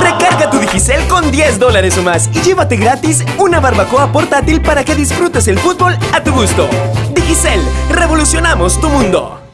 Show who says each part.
Speaker 1: Recarga tu Digicel con 10 dólares o más y llévate gratis una barbacoa portátil para que disfrutes el fútbol a tu gusto. Digicel, revolucionamos tu mundo.